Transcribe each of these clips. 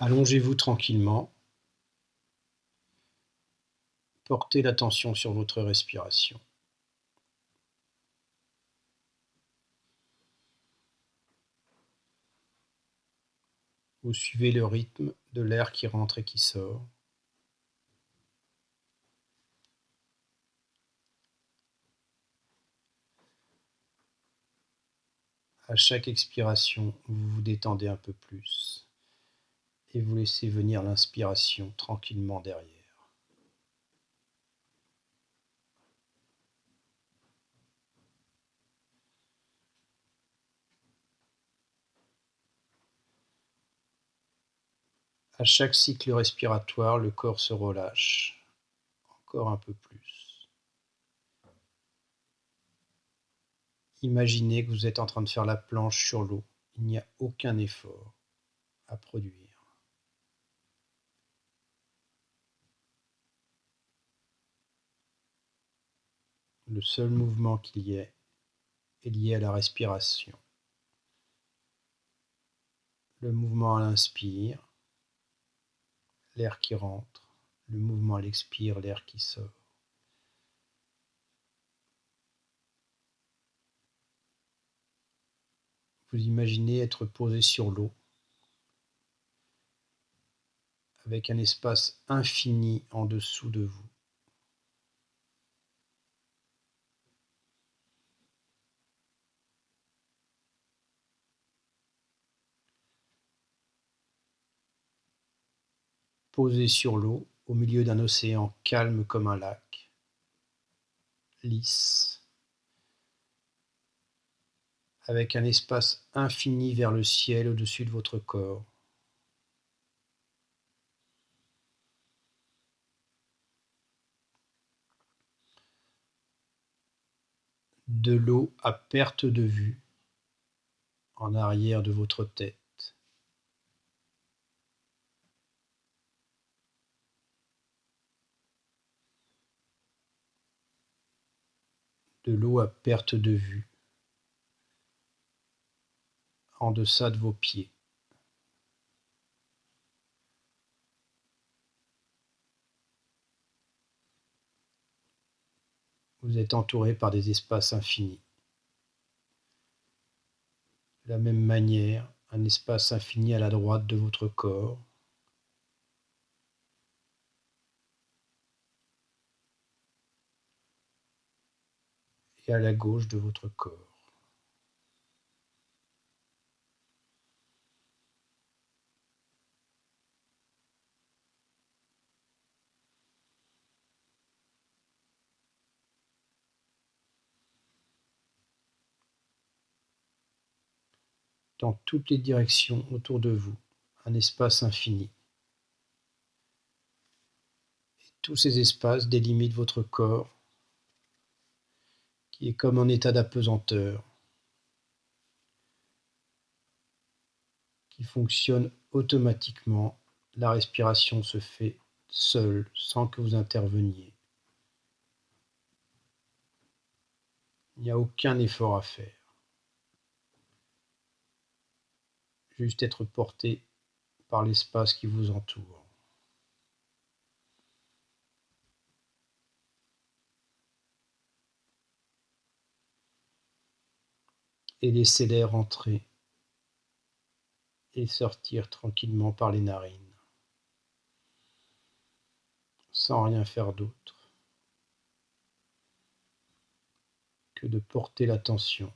Allongez-vous tranquillement. Portez l'attention sur votre respiration. Vous suivez le rythme de l'air qui rentre et qui sort. À chaque expiration, vous vous détendez un peu plus et vous laissez venir l'inspiration tranquillement derrière. À chaque cycle respiratoire, le corps se relâche encore un peu plus. Imaginez que vous êtes en train de faire la planche sur l'eau. Il n'y a aucun effort à produire. Le seul mouvement qu'il y ait est lié à la respiration. Le mouvement à l'inspire, l'air qui rentre, le mouvement à l'expire, l'air qui sort. Vous imaginez être posé sur l'eau avec un espace infini en dessous de vous. Posé sur l'eau, au milieu d'un océan calme comme un lac, lisse, avec un espace infini vers le ciel au-dessus de votre corps. De l'eau à perte de vue en arrière de votre tête. De l'eau à perte de vue, en deçà de vos pieds. Vous êtes entouré par des espaces infinis. De la même manière, un espace infini à la droite de votre corps, à la gauche de votre corps. dans toutes les directions autour de vous, un espace infini. Et tous ces espaces délimitent votre corps qui est comme en état d'apesanteur, qui fonctionne automatiquement. La respiration se fait seule, sans que vous interveniez. Il n'y a aucun effort à faire. Juste être porté par l'espace qui vous entoure. Et laissez l'air entrer et sortir tranquillement par les narines, sans rien faire d'autre que de porter l'attention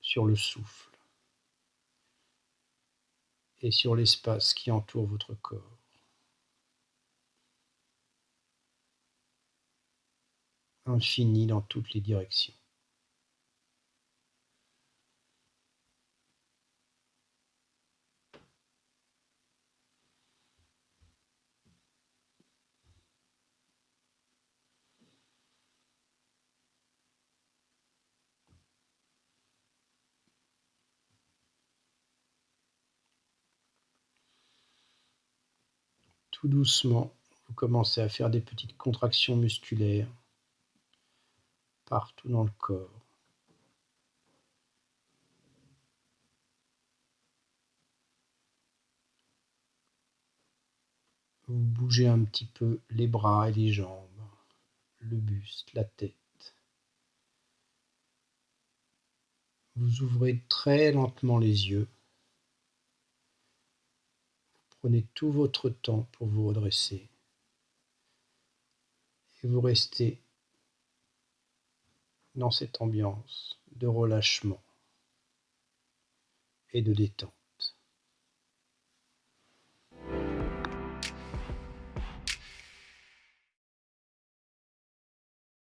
sur le souffle et sur l'espace qui entoure votre corps. Infini dans toutes les directions. Tout doucement, vous commencez à faire des petites contractions musculaires partout dans le corps. Vous bougez un petit peu les bras et les jambes, le buste, la tête. Vous ouvrez très lentement les yeux. Prenez tout votre temps pour vous redresser. Et vous restez dans cette ambiance de relâchement et de détente.